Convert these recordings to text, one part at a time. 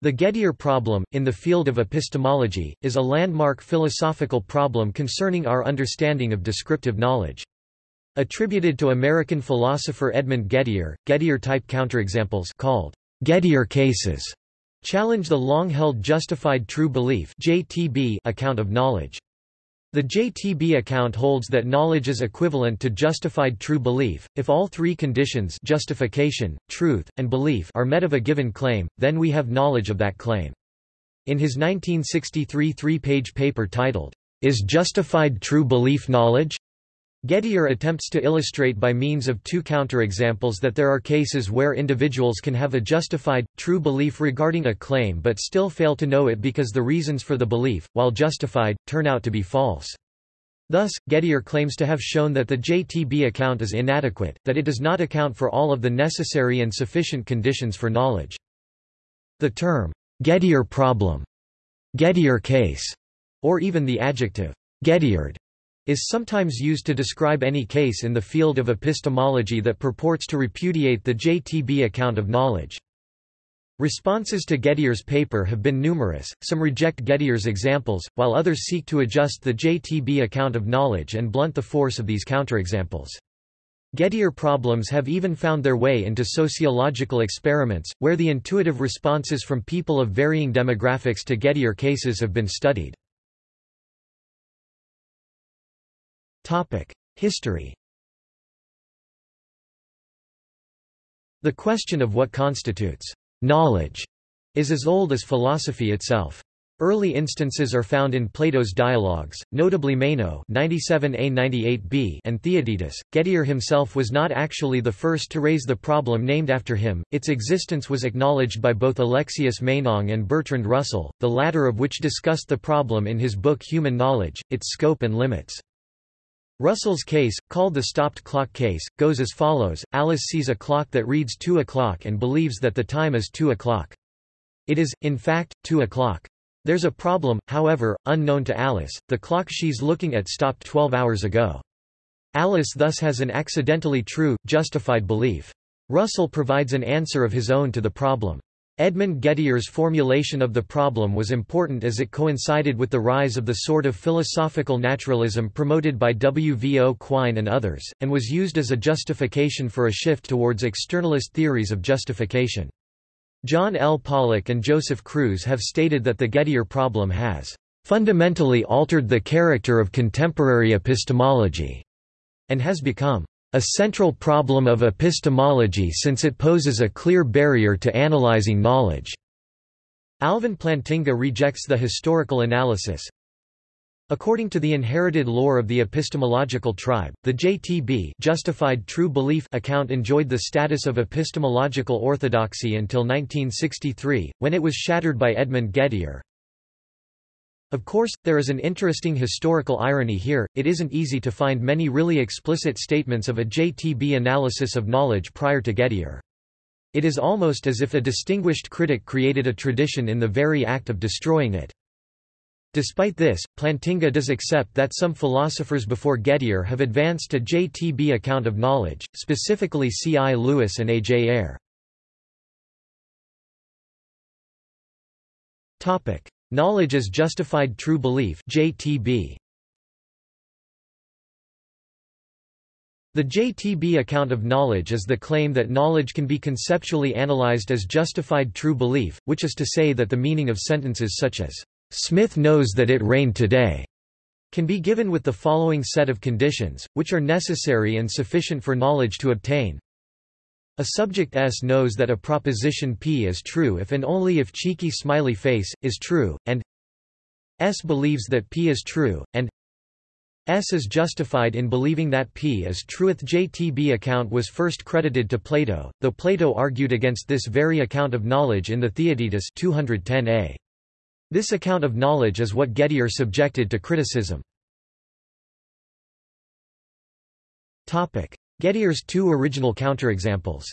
The Gettier problem, in the field of epistemology, is a landmark philosophical problem concerning our understanding of descriptive knowledge. Attributed to American philosopher Edmund Gettier, Gettier-type counterexamples called Gettier cases challenge the long-held justified true belief account of knowledge. The JTB account holds that knowledge is equivalent to justified true belief. If all three conditions justification, truth, and belief are met of a given claim, then we have knowledge of that claim. In his 1963 three-page paper titled, Is Justified True Belief Knowledge? Gettier attempts to illustrate by means of two counterexamples that there are cases where individuals can have a justified, true belief regarding a claim but still fail to know it because the reasons for the belief, while justified, turn out to be false. Thus, Gettier claims to have shown that the JTB account is inadequate, that it does not account for all of the necessary and sufficient conditions for knowledge. The term, Gettier problem, Gettier case, or even the adjective, Gettiered, is sometimes used to describe any case in the field of epistemology that purports to repudiate the JTB account of knowledge. Responses to Gettier's paper have been numerous, some reject Gettier's examples, while others seek to adjust the JTB account of knowledge and blunt the force of these counterexamples. Gettier problems have even found their way into sociological experiments, where the intuitive responses from people of varying demographics to Gettier cases have been studied. History The question of what constitutes knowledge is as old as philosophy itself. Early instances are found in Plato's dialogues, notably Meno 97a-98b and Theaetetus. Gettier himself was not actually the first to raise the problem named after him, its existence was acknowledged by both Alexius Meinong and Bertrand Russell, the latter of which discussed the problem in his book Human Knowledge, its scope and limits. Russell's case, called the stopped clock case, goes as follows, Alice sees a clock that reads 2 o'clock and believes that the time is 2 o'clock. It is, in fact, 2 o'clock. There's a problem, however, unknown to Alice, the clock she's looking at stopped 12 hours ago. Alice thus has an accidentally true, justified belief. Russell provides an answer of his own to the problem. Edmund Gettier's formulation of the problem was important as it coincided with the rise of the sort of philosophical naturalism promoted by W. V. O. Quine and others, and was used as a justification for a shift towards externalist theories of justification. John L. Pollock and Joseph Cruz have stated that the Gettier problem has fundamentally altered the character of contemporary epistemology, and has become a central problem of epistemology since it poses a clear barrier to analyzing knowledge. Alvin Plantinga rejects the historical analysis. According to the inherited lore of the epistemological tribe, the JTB justified true belief account enjoyed the status of epistemological orthodoxy until 1963, when it was shattered by Edmund Gettier. Of course, there is an interesting historical irony here, it isn't easy to find many really explicit statements of a JTB analysis of knowledge prior to Gettier. It is almost as if a distinguished critic created a tradition in the very act of destroying it. Despite this, Plantinga does accept that some philosophers before Gettier have advanced a JTB account of knowledge, specifically C. I. Lewis and A. J. Knowledge as justified true belief JTB. The JTB account of knowledge is the claim that knowledge can be conceptually analyzed as justified true belief, which is to say that the meaning of sentences such as, "'Smith knows that it rained today' can be given with the following set of conditions, which are necessary and sufficient for knowledge to obtain. A subject S knows that a proposition P is true if and only if cheeky smiley face, is true, and S believes that P is true, and S is justified in believing that P is true. The JTB account was first credited to Plato, though Plato argued against this very account of knowledge in the Theaetetus 210a. This account of knowledge is what Gettier subjected to criticism. Gettier's two original counterexamples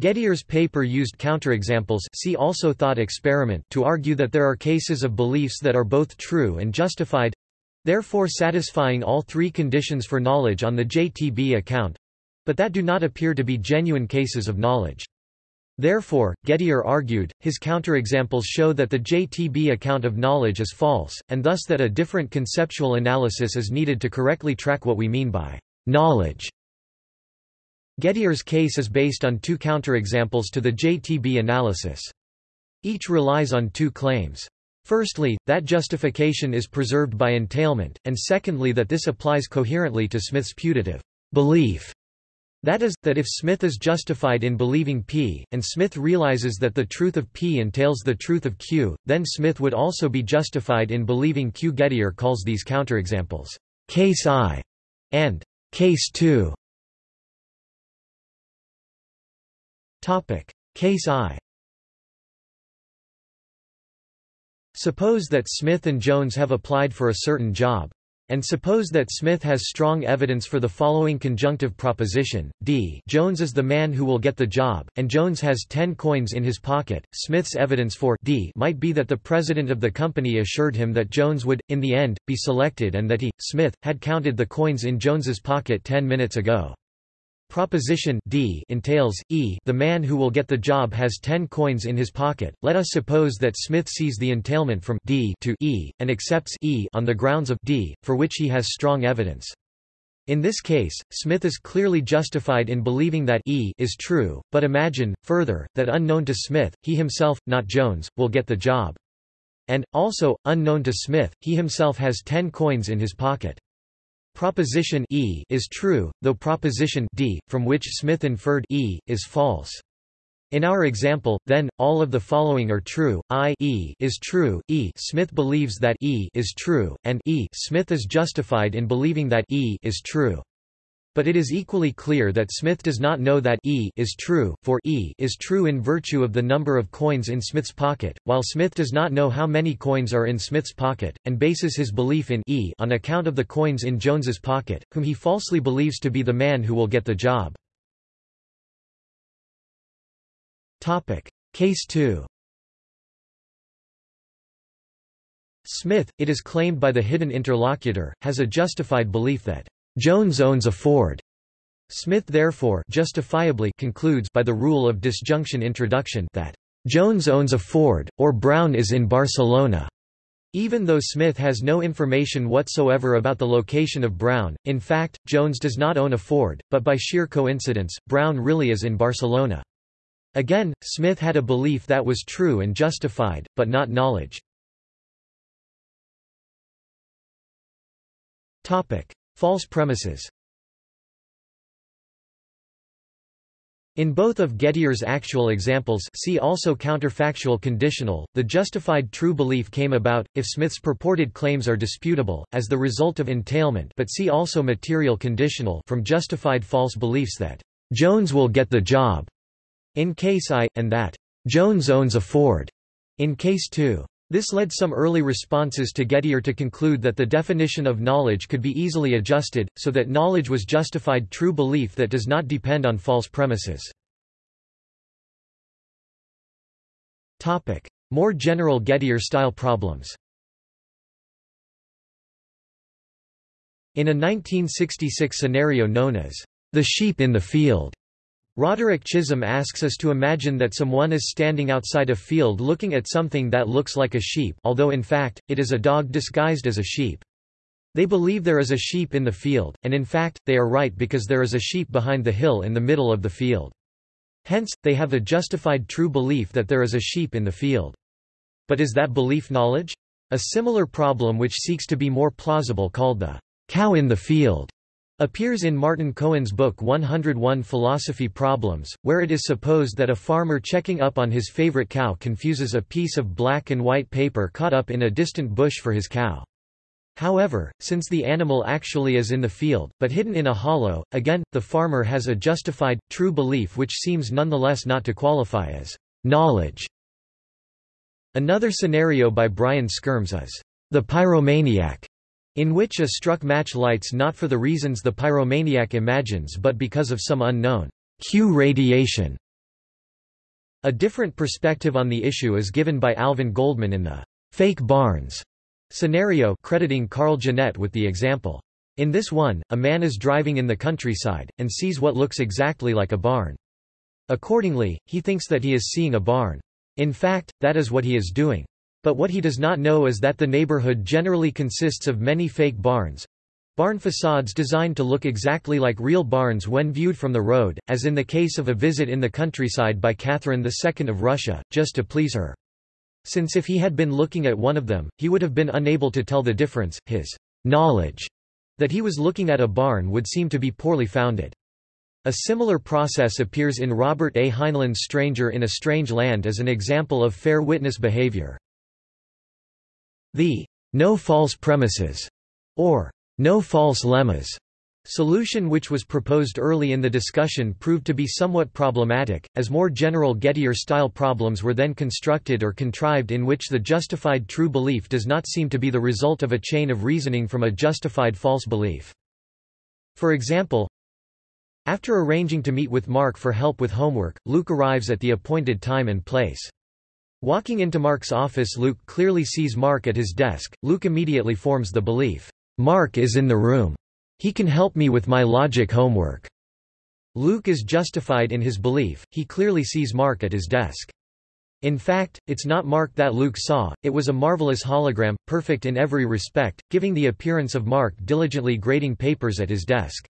Gettier's paper used counterexamples see also thought experiment to argue that there are cases of beliefs that are both true and justified therefore satisfying all three conditions for knowledge on the JTB account but that do not appear to be genuine cases of knowledge. Therefore, Gettier argued, his counterexamples show that the JTB account of knowledge is false, and thus that a different conceptual analysis is needed to correctly track what we mean by knowledge. Gettier's case is based on two counterexamples to the JTB analysis. Each relies on two claims. Firstly, that justification is preserved by entailment, and secondly that this applies coherently to Smith's putative belief that is, that if Smith is justified in believing P, and Smith realizes that the truth of P entails the truth of Q, then Smith would also be justified in believing Q. Gettier calls these counterexamples, case I and case II. Topic: Case I. Suppose that Smith and Jones have applied for a certain job. And suppose that Smith has strong evidence for the following conjunctive proposition, d Jones is the man who will get the job, and Jones has 10 coins in his pocket. Smith's evidence for d might be that the president of the company assured him that Jones would, in the end, be selected and that he, Smith, had counted the coins in Jones's pocket 10 minutes ago. Proposition D entails, e the man who will get the job has 10 coins in his pocket. Let us suppose that Smith sees the entailment from D to E, and accepts E on the grounds of D, for which he has strong evidence. In this case, Smith is clearly justified in believing that E is true, but imagine, further, that unknown to Smith, he himself, not Jones, will get the job. And, also, unknown to Smith, he himself has 10 coins in his pocket. Proposition E is true, though proposition D, from which Smith inferred E, is false. In our example, then, all of the following are true, i e is true, e Smith believes that E is true, and e Smith is justified in believing that E is true. But it is equally clear that Smith does not know that E is true, for E is true in virtue of the number of coins in Smith's pocket, while Smith does not know how many coins are in Smith's pocket, and bases his belief in E on account of the coins in Jones's pocket, whom he falsely believes to be the man who will get the job. Topic. Case 2 Smith, it is claimed by the hidden interlocutor, has a justified belief that Jones owns a Ford. Smith therefore justifiably concludes by the rule of disjunction introduction that Jones owns a Ford, or Brown is in Barcelona. Even though Smith has no information whatsoever about the location of Brown, in fact, Jones does not own a Ford, but by sheer coincidence, Brown really is in Barcelona. Again, Smith had a belief that was true and justified, but not knowledge. False premises In both of Gettier's actual examples see also counterfactual conditional, the justified true belief came about, if Smith's purported claims are disputable, as the result of entailment but see also material conditional from justified false beliefs that Jones will get the job in case I, and that Jones owns a Ford in case 2. This led some early responses to Gettier to conclude that the definition of knowledge could be easily adjusted, so that knowledge was justified true belief that does not depend on false premises. More general Gettier-style problems In a 1966 scenario known as the sheep in the field, Roderick Chisholm asks us to imagine that someone is standing outside a field looking at something that looks like a sheep although in fact, it is a dog disguised as a sheep. They believe there is a sheep in the field, and in fact, they are right because there is a sheep behind the hill in the middle of the field. Hence, they have a justified true belief that there is a sheep in the field. But is that belief knowledge? A similar problem which seeks to be more plausible called the cow in the field appears in Martin Cohen's book 101 Philosophy Problems, where it is supposed that a farmer checking up on his favorite cow confuses a piece of black and white paper caught up in a distant bush for his cow. However, since the animal actually is in the field, but hidden in a hollow, again, the farmer has a justified, true belief which seems nonetheless not to qualify as knowledge. Another scenario by Brian Skyrms is the pyromaniac, in which a struck match lights not for the reasons the pyromaniac imagines but because of some unknown Q radiation. A different perspective on the issue is given by Alvin Goldman in the fake barns scenario crediting Carl Ginet with the example. In this one, a man is driving in the countryside, and sees what looks exactly like a barn. Accordingly, he thinks that he is seeing a barn. In fact, that is what he is doing. But what he does not know is that the neighborhood generally consists of many fake barns, barn facades designed to look exactly like real barns when viewed from the road, as in the case of a visit in the countryside by Catherine II of Russia, just to please her. Since if he had been looking at one of them, he would have been unable to tell the difference, his knowledge that he was looking at a barn would seem to be poorly founded. A similar process appears in Robert A. Heinlein's Stranger in a Strange Land as an example of fair witness behavior. The no false premises, or no false lemmas solution which was proposed early in the discussion proved to be somewhat problematic, as more general Gettier-style problems were then constructed or contrived in which the justified true belief does not seem to be the result of a chain of reasoning from a justified false belief. For example, after arranging to meet with Mark for help with homework, Luke arrives at the appointed time and place. Walking into Mark's office Luke clearly sees Mark at his desk, Luke immediately forms the belief, "'Mark is in the room. He can help me with my logic homework." Luke is justified in his belief, he clearly sees Mark at his desk. In fact, it's not Mark that Luke saw, it was a marvelous hologram, perfect in every respect, giving the appearance of Mark diligently grading papers at his desk.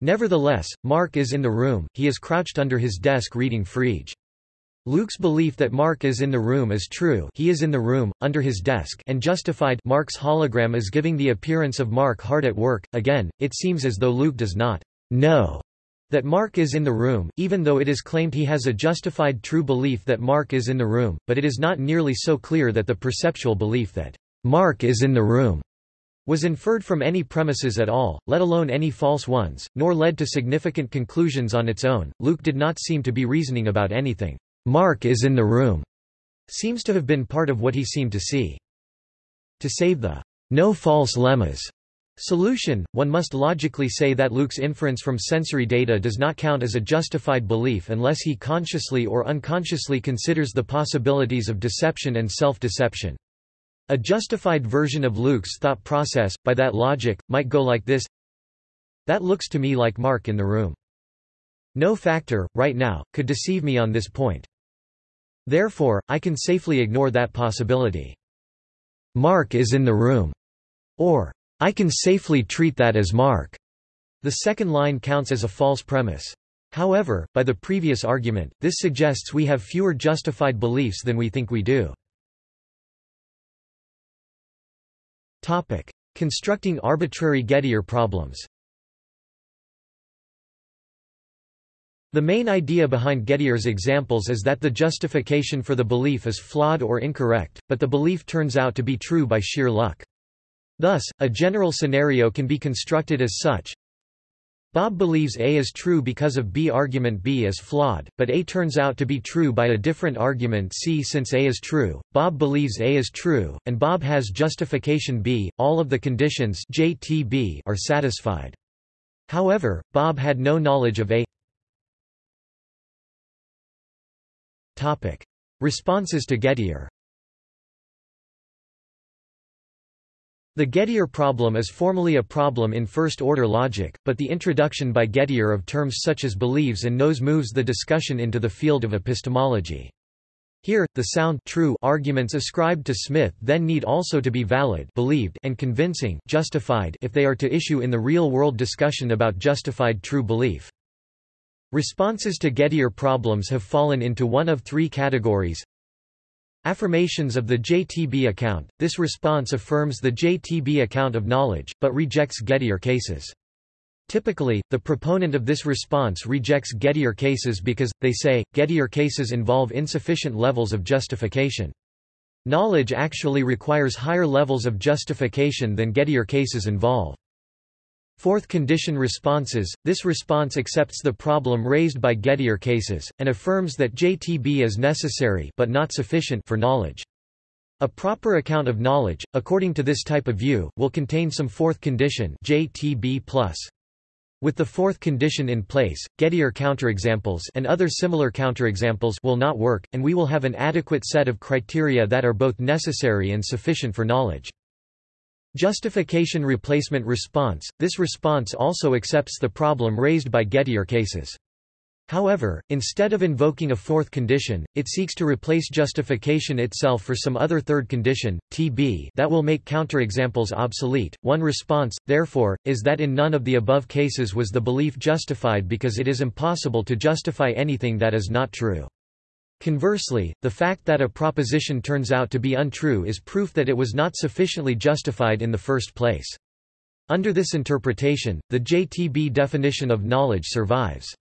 Nevertheless, Mark is in the room, he is crouched under his desk reading Frege. Luke's belief that Mark is in the room is true he is in the room, under his desk and justified Mark's hologram is giving the appearance of Mark hard at work. Again, it seems as though Luke does not know that Mark is in the room, even though it is claimed he has a justified true belief that Mark is in the room, but it is not nearly so clear that the perceptual belief that Mark is in the room was inferred from any premises at all, let alone any false ones, nor led to significant conclusions on its own. Luke did not seem to be reasoning about anything Mark is in the room, seems to have been part of what he seemed to see. To save the no false lemmas solution, one must logically say that Luke's inference from sensory data does not count as a justified belief unless he consciously or unconsciously considers the possibilities of deception and self-deception. A justified version of Luke's thought process, by that logic, might go like this That looks to me like Mark in the room. No factor, right now, could deceive me on this point. Therefore, I can safely ignore that possibility. Mark is in the room. Or, I can safely treat that as Mark. The second line counts as a false premise. However, by the previous argument, this suggests we have fewer justified beliefs than we think we do. Topic. Constructing arbitrary Gettier problems The main idea behind Gettier's examples is that the justification for the belief is flawed or incorrect, but the belief turns out to be true by sheer luck. Thus, a general scenario can be constructed as such. Bob believes A is true because of B argument B is flawed, but A turns out to be true by a different argument C since A is true. Bob believes A is true, and Bob has justification B. All of the conditions JTB are satisfied. However, Bob had no knowledge of A. Topic. Responses to Gettier The Gettier problem is formally a problem in first-order logic, but the introduction by Gettier of terms such as believes and knows moves the discussion into the field of epistemology. Here, the sound true arguments ascribed to Smith then need also to be valid believed and convincing justified if they are to issue in the real-world discussion about justified true belief. Responses to Gettier problems have fallen into one of three categories. Affirmations of the JTB account – This response affirms the JTB account of knowledge, but rejects Gettier cases. Typically, the proponent of this response rejects Gettier cases because, they say, Gettier cases involve insufficient levels of justification. Knowledge actually requires higher levels of justification than Gettier cases involve. Fourth condition responses, this response accepts the problem raised by Gettier cases, and affirms that JTB is necessary but not sufficient for knowledge. A proper account of knowledge, according to this type of view, will contain some fourth condition JTB+. With the fourth condition in place, Gettier counterexamples and other similar counterexamples will not work, and we will have an adequate set of criteria that are both necessary and sufficient for knowledge. Justification replacement response – This response also accepts the problem raised by Gettier cases. However, instead of invoking a fourth condition, it seeks to replace justification itself for some other third condition, TB, that will make counterexamples obsolete. One response, therefore, is that in none of the above cases was the belief justified because it is impossible to justify anything that is not true. Conversely, the fact that a proposition turns out to be untrue is proof that it was not sufficiently justified in the first place. Under this interpretation, the JTB definition of knowledge survives.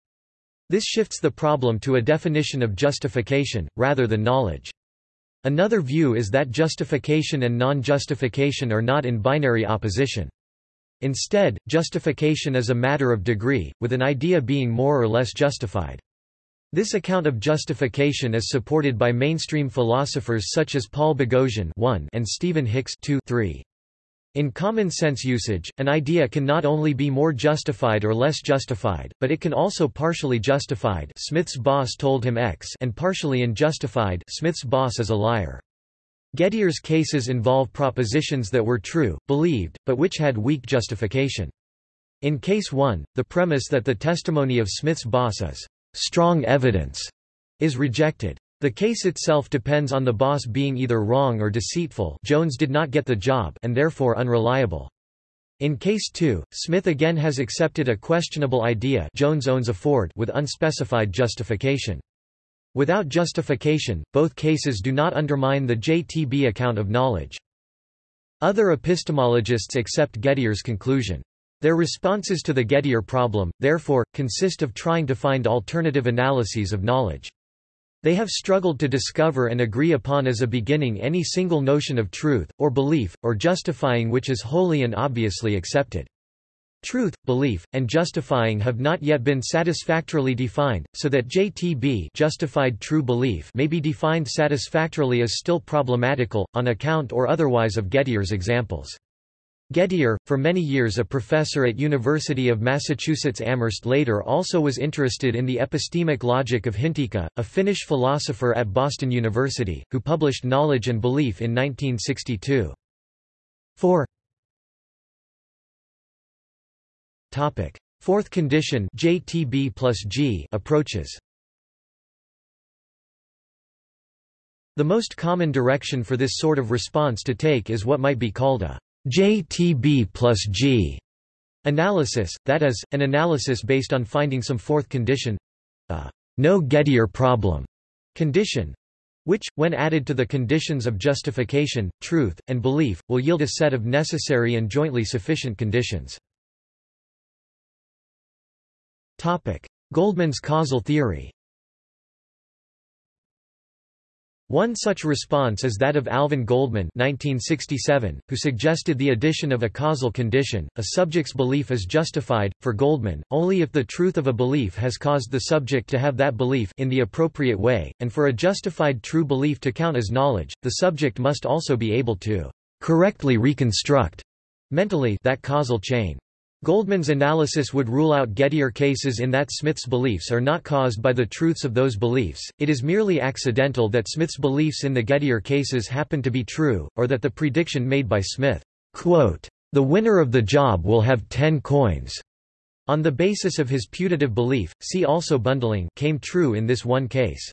This shifts the problem to a definition of justification, rather than knowledge. Another view is that justification and non-justification are not in binary opposition. Instead, justification is a matter of degree, with an idea being more or less justified. This account of justification is supported by mainstream philosophers such as Paul Boghossian and Stephen Hicks 2 3. In common sense usage, an idea can not only be more justified or less justified, but it can also partially justified Smith's boss told him X and partially unjustified Smith's boss is a liar. Gettier's cases involve propositions that were true, believed, but which had weak justification. In case 1, the premise that the testimony of Smith's boss is strong evidence is rejected. The case itself depends on the boss being either wrong or deceitful Jones did not get the job and therefore unreliable. In case 2, Smith again has accepted a questionable idea Jones owns a Ford with unspecified justification. Without justification, both cases do not undermine the JTB account of knowledge. Other epistemologists accept Gettier's conclusion. Their responses to the Gettier problem, therefore, consist of trying to find alternative analyses of knowledge. They have struggled to discover and agree upon as a beginning any single notion of truth, or belief, or justifying which is wholly and obviously accepted. Truth, belief, and justifying have not yet been satisfactorily defined, so that JTB justified true belief may be defined satisfactorily as still problematical, on account or otherwise of Gettier's examples. Gettier, for many years a professor at University of Massachusetts Amherst later also was interested in the epistemic logic of Hintikka, a Finnish philosopher at Boston University, who published Knowledge and Belief in 1962. 4 Fourth condition JTB plus G approaches. The most common direction for this sort of response to take is what might be called a JTB plus G analysis, that is, an analysis based on finding some fourth condition a no Gettier problem condition which, when added to the conditions of justification, truth, and belief, will yield a set of necessary and jointly sufficient conditions. Goldman's causal theory One such response is that of Alvin Goldman 1967, who suggested the addition of a causal condition. A subject's belief is justified, for Goldman, only if the truth of a belief has caused the subject to have that belief in the appropriate way, and for a justified true belief to count as knowledge, the subject must also be able to correctly reconstruct mentally that causal chain. Goldman's analysis would rule out Gettier cases in that Smith's beliefs are not caused by the truths of those beliefs, it is merely accidental that Smith's beliefs in the Gettier cases happen to be true, or that the prediction made by Smith, quote, "...the winner of the job will have ten coins," on the basis of his putative belief, see also bundling came true in this one case.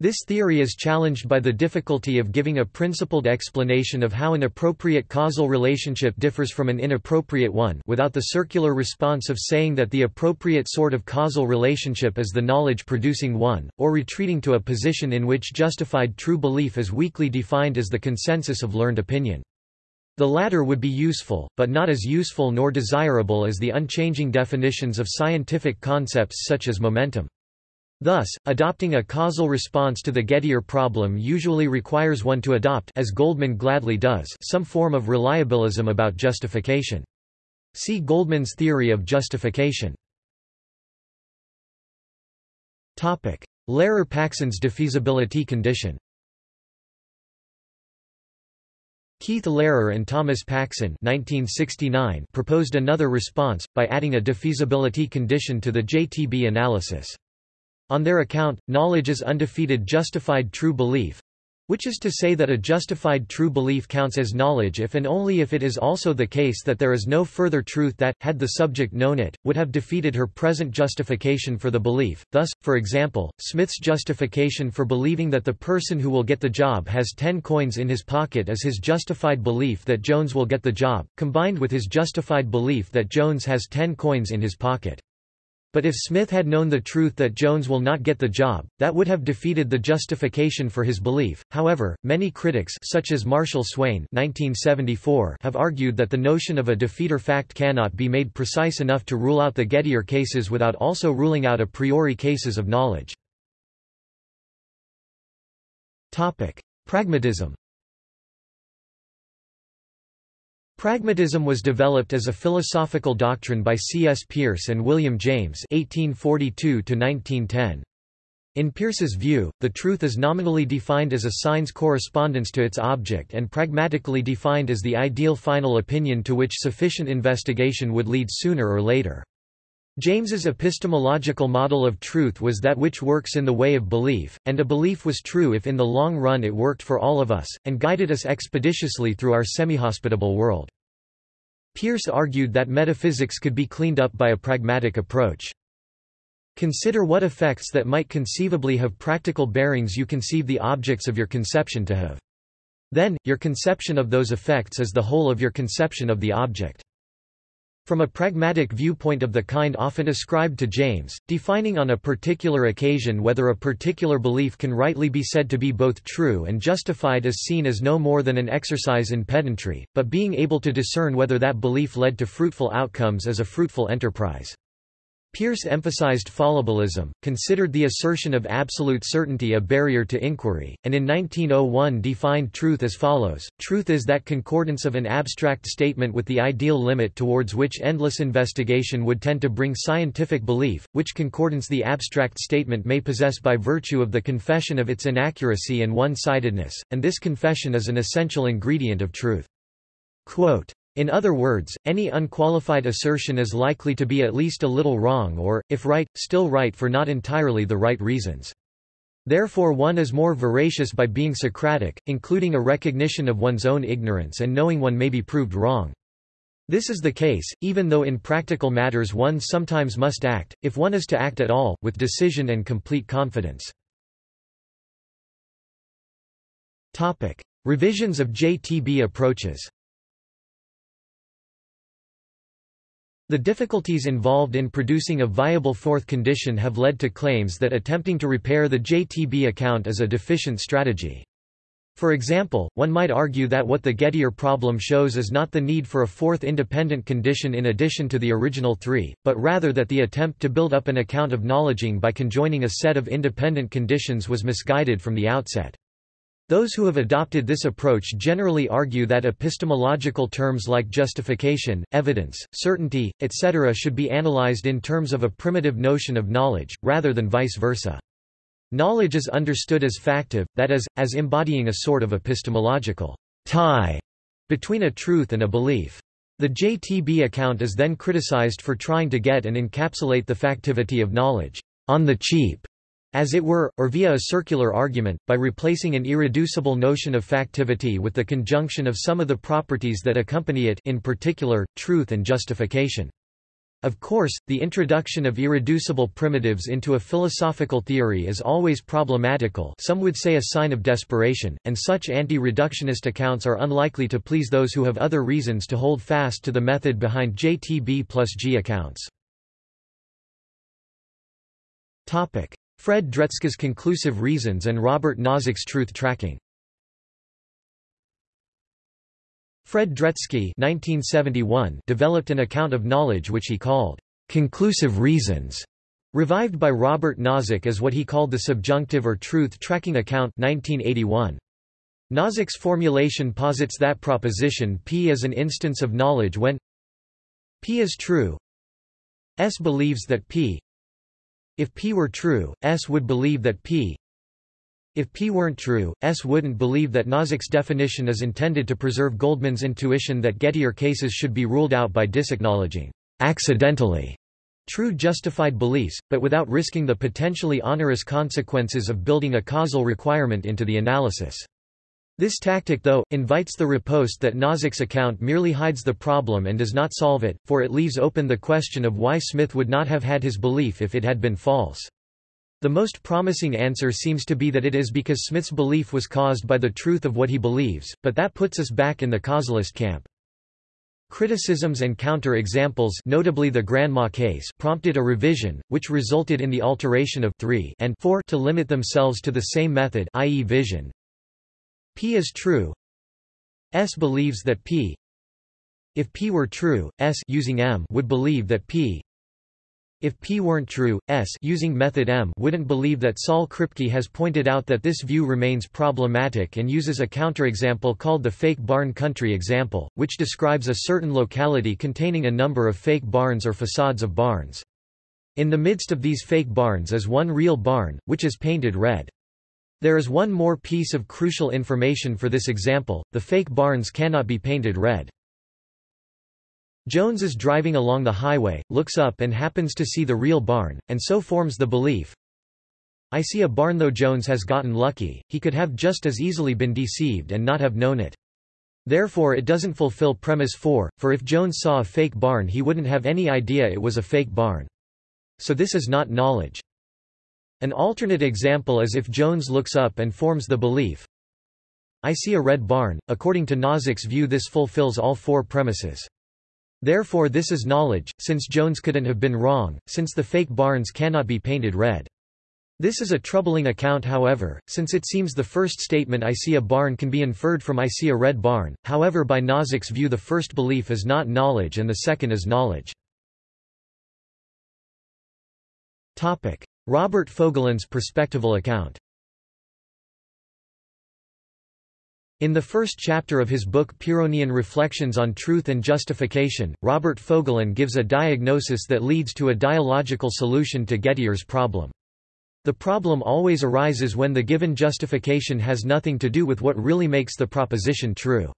This theory is challenged by the difficulty of giving a principled explanation of how an appropriate causal relationship differs from an inappropriate one without the circular response of saying that the appropriate sort of causal relationship is the knowledge-producing one, or retreating to a position in which justified true belief is weakly defined as the consensus of learned opinion. The latter would be useful, but not as useful nor desirable as the unchanging definitions of scientific concepts such as momentum. Thus, adopting a causal response to the Gettier problem usually requires one to adopt as Goldman gladly does some form of reliabilism about justification. See Goldman's theory of justification. Lehrer-Paxson's defeasibility condition Keith Lehrer and Thomas Paxson 1969 proposed another response, by adding a defeasibility condition to the JTB analysis. On their account, knowledge is undefeated justified true belief which is to say that a justified true belief counts as knowledge if and only if it is also the case that there is no further truth that, had the subject known it, would have defeated her present justification for the belief. Thus, for example, Smith's justification for believing that the person who will get the job has ten coins in his pocket is his justified belief that Jones will get the job, combined with his justified belief that Jones has ten coins in his pocket. But if Smith had known the truth that Jones will not get the job, that would have defeated the justification for his belief. However, many critics such as Marshall Swain 1974 have argued that the notion of a defeater fact cannot be made precise enough to rule out the Gettier cases without also ruling out a priori cases of knowledge. Topic: Pragmatism Pragmatism was developed as a philosophical doctrine by C. S. Peirce and William James 1842 In Peirce's view, the truth is nominally defined as a sign's correspondence to its object and pragmatically defined as the ideal final opinion to which sufficient investigation would lead sooner or later. James's epistemological model of truth was that which works in the way of belief, and a belief was true if in the long run it worked for all of us, and guided us expeditiously through our semi-hospitable world. Peirce argued that metaphysics could be cleaned up by a pragmatic approach. Consider what effects that might conceivably have practical bearings you conceive the objects of your conception to have. Then, your conception of those effects is the whole of your conception of the object. From a pragmatic viewpoint of the kind often ascribed to James, defining on a particular occasion whether a particular belief can rightly be said to be both true and justified is seen as no more than an exercise in pedantry, but being able to discern whether that belief led to fruitful outcomes is a fruitful enterprise. Peirce emphasized fallibilism, considered the assertion of absolute certainty a barrier to inquiry, and in 1901 defined truth as follows, truth is that concordance of an abstract statement with the ideal limit towards which endless investigation would tend to bring scientific belief, which concordance the abstract statement may possess by virtue of the confession of its inaccuracy and one-sidedness, and this confession is an essential ingredient of truth. Quote, in other words, any unqualified assertion is likely to be at least a little wrong or, if right, still right for not entirely the right reasons. Therefore one is more veracious by being Socratic, including a recognition of one's own ignorance and knowing one may be proved wrong. This is the case, even though in practical matters one sometimes must act, if one is to act at all, with decision and complete confidence. Revisions of JTB approaches The difficulties involved in producing a viable fourth condition have led to claims that attempting to repair the JTB account is a deficient strategy. For example, one might argue that what the Gettier problem shows is not the need for a fourth independent condition in addition to the original three, but rather that the attempt to build up an account of knowledging by conjoining a set of independent conditions was misguided from the outset. Those who have adopted this approach generally argue that epistemological terms like justification, evidence, certainty, etc. should be analyzed in terms of a primitive notion of knowledge, rather than vice versa. Knowledge is understood as factive, that is, as embodying a sort of epistemological tie between a truth and a belief. The JTB account is then criticized for trying to get and encapsulate the factivity of knowledge on the cheap as it were, or via a circular argument, by replacing an irreducible notion of factivity with the conjunction of some of the properties that accompany it in particular, truth and justification. Of course, the introduction of irreducible primitives into a philosophical theory is always problematical some would say a sign of desperation, and such anti-reductionist accounts are unlikely to please those who have other reasons to hold fast to the method behind JTB plus G accounts. Fred Dretske's conclusive reasons and Robert Nozick's truth tracking. Fred Dretske developed an account of knowledge which he called conclusive reasons, revived by Robert Nozick as what he called the subjunctive or truth tracking account 1981. Nozick's formulation posits that proposition P is an instance of knowledge when P is true S believes that P if P were true, S would believe that P if P weren't true, S wouldn't believe that Nozick's definition is intended to preserve Goldman's intuition that Gettier cases should be ruled out by disacknowledging accidentally true justified beliefs, but without risking the potentially onerous consequences of building a causal requirement into the analysis. This tactic though, invites the riposte that Nozick's account merely hides the problem and does not solve it, for it leaves open the question of why Smith would not have had his belief if it had been false. The most promising answer seems to be that it is because Smith's belief was caused by the truth of what he believes, but that puts us back in the causalist camp. Criticisms and counter-examples notably the Granma case prompted a revision, which resulted in the alteration of 3 and 4 to limit themselves to the same method i.e. vision. P is true. S believes that P if P were true, S using M would believe that P if P weren't true, S using method M wouldn't believe that Saul Kripke has pointed out that this view remains problematic and uses a counterexample called the fake barn country example, which describes a certain locality containing a number of fake barns or facades of barns. In the midst of these fake barns is one real barn, which is painted red. There is one more piece of crucial information for this example, the fake barns cannot be painted red. Jones is driving along the highway, looks up and happens to see the real barn, and so forms the belief, I see a barn though Jones has gotten lucky, he could have just as easily been deceived and not have known it. Therefore it doesn't fulfill premise 4, for if Jones saw a fake barn he wouldn't have any idea it was a fake barn. So this is not knowledge. An alternate example is if Jones looks up and forms the belief, I see a red barn. According to Nozick's view this fulfills all four premises. Therefore this is knowledge, since Jones couldn't have been wrong, since the fake barns cannot be painted red. This is a troubling account however, since it seems the first statement I see a barn can be inferred from I see a red barn, however by Nozick's view the first belief is not knowledge and the second is knowledge. Robert Fogelin's perspectival account In the first chapter of his book Pyrrhonian Reflections on Truth and Justification, Robert Fogelin gives a diagnosis that leads to a dialogical solution to Gettier's problem. The problem always arises when the given justification has nothing to do with what really makes the proposition true.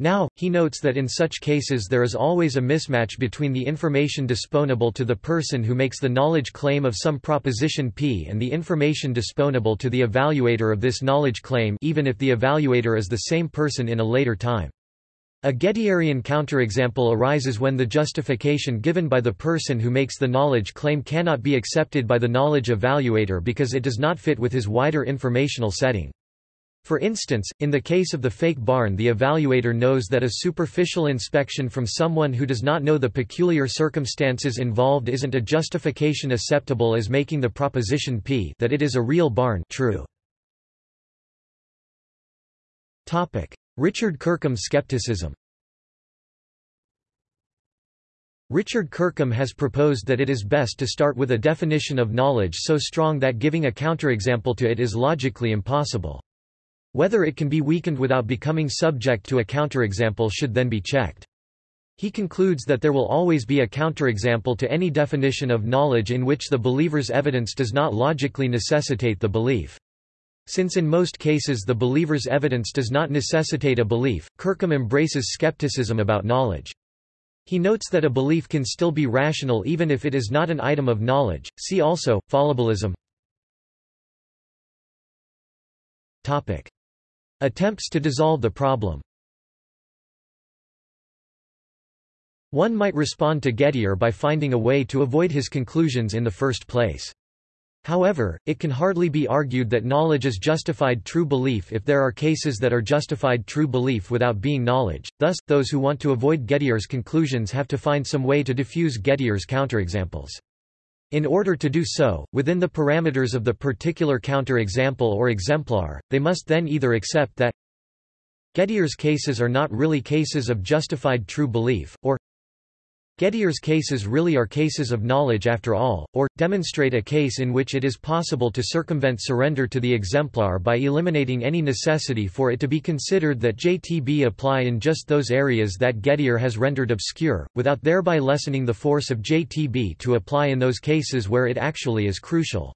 Now, he notes that in such cases there is always a mismatch between the information disponable to the person who makes the knowledge claim of some proposition P and the information disponable to the evaluator of this knowledge claim even if the evaluator is the same person in a later time. A Gettierian counterexample arises when the justification given by the person who makes the knowledge claim cannot be accepted by the knowledge evaluator because it does not fit with his wider informational setting. For instance, in the case of the fake barn the evaluator knows that a superficial inspection from someone who does not know the peculiar circumstances involved isn't a justification acceptable as making the proposition p that it is a real barn true. Richard Kirkham skepticism Richard Kirkham has proposed that it is best to start with a definition of knowledge so strong that giving a counterexample to it is logically impossible. Whether it can be weakened without becoming subject to a counterexample should then be checked. He concludes that there will always be a counterexample to any definition of knowledge in which the believer's evidence does not logically necessitate the belief. Since in most cases the believer's evidence does not necessitate a belief, Kirkham embraces skepticism about knowledge. He notes that a belief can still be rational even if it is not an item of knowledge. See also, fallibilism. Topic. Attempts to dissolve the problem One might respond to Gettier by finding a way to avoid his conclusions in the first place. However, it can hardly be argued that knowledge is justified true belief if there are cases that are justified true belief without being knowledge, thus, those who want to avoid Gettier's conclusions have to find some way to diffuse Gettier's counterexamples. In order to do so, within the parameters of the particular counterexample or exemplar, they must then either accept that Gettier's cases are not really cases of justified true belief, or Gettier's cases really are cases of knowledge after all, or, demonstrate a case in which it is possible to circumvent surrender to the exemplar by eliminating any necessity for it to be considered that JTB apply in just those areas that Gettier has rendered obscure, without thereby lessening the force of JTB to apply in those cases where it actually is crucial.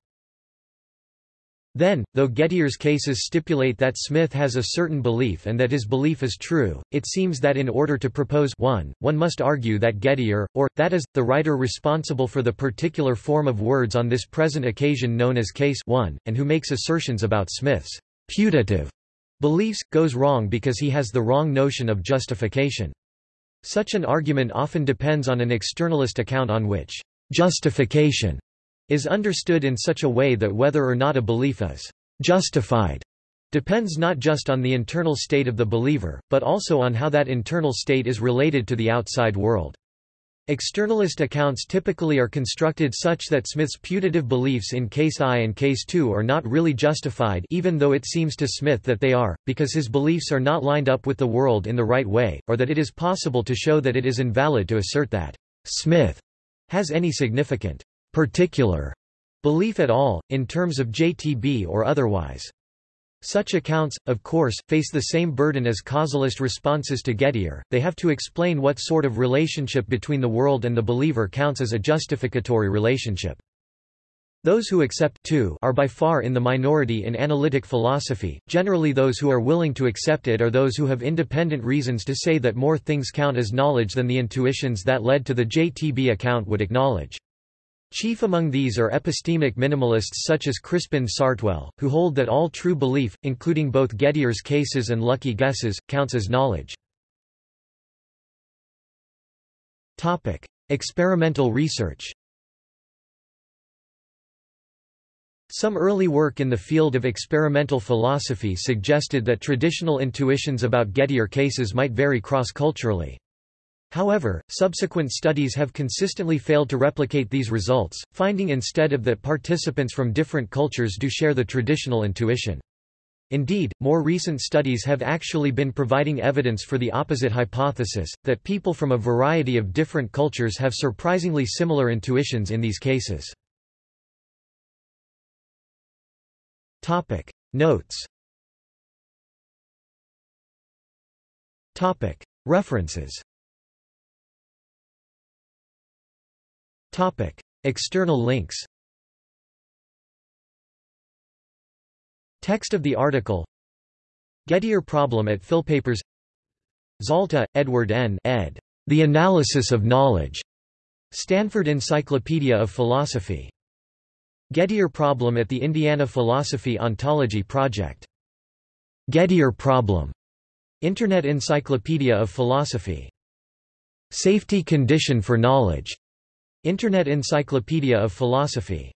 Then, though Gettier's cases stipulate that Smith has a certain belief and that his belief is true, it seems that in order to propose one, one must argue that Gettier, or, that is, the writer responsible for the particular form of words on this present occasion known as Case 1, and who makes assertions about Smith's putative beliefs, goes wrong because he has the wrong notion of justification. Such an argument often depends on an externalist account on which justification is understood in such a way that whether or not a belief is justified depends not just on the internal state of the believer, but also on how that internal state is related to the outside world. Externalist accounts typically are constructed such that Smith's putative beliefs in case I and case 2 are not really justified even though it seems to Smith that they are, because his beliefs are not lined up with the world in the right way, or that it is possible to show that it is invalid to assert that Smith has any significant particular belief at all, in terms of JTB or otherwise. Such accounts, of course, face the same burden as causalist responses to Gettier, they have to explain what sort of relationship between the world and the believer counts as a justificatory relationship. Those who accept too are by far in the minority in analytic philosophy, generally those who are willing to accept it are those who have independent reasons to say that more things count as knowledge than the intuitions that led to the JTB account would acknowledge. Chief among these are epistemic minimalists such as Crispin Sartwell, who hold that all true belief, including both Gettier's cases and lucky guesses, counts as knowledge. Topic: Experimental research Some early work in the field of experimental philosophy suggested that traditional intuitions about Gettier cases might vary cross-culturally. However, subsequent studies have consistently failed to replicate these results, finding instead of that participants from different cultures do share the traditional intuition. Indeed, more recent studies have actually been providing evidence for the opposite hypothesis, that people from a variety of different cultures have surprisingly similar intuitions in these cases. Notes References Topic: External links. Text of the article. Gettier problem at Philpapers. Zalta, Edward N. ed. The Analysis of Knowledge. Stanford Encyclopedia of Philosophy. Gettier problem at the Indiana Philosophy Ontology Project. Gettier problem. Internet Encyclopedia of Philosophy. Safety condition for knowledge. Internet Encyclopedia of Philosophy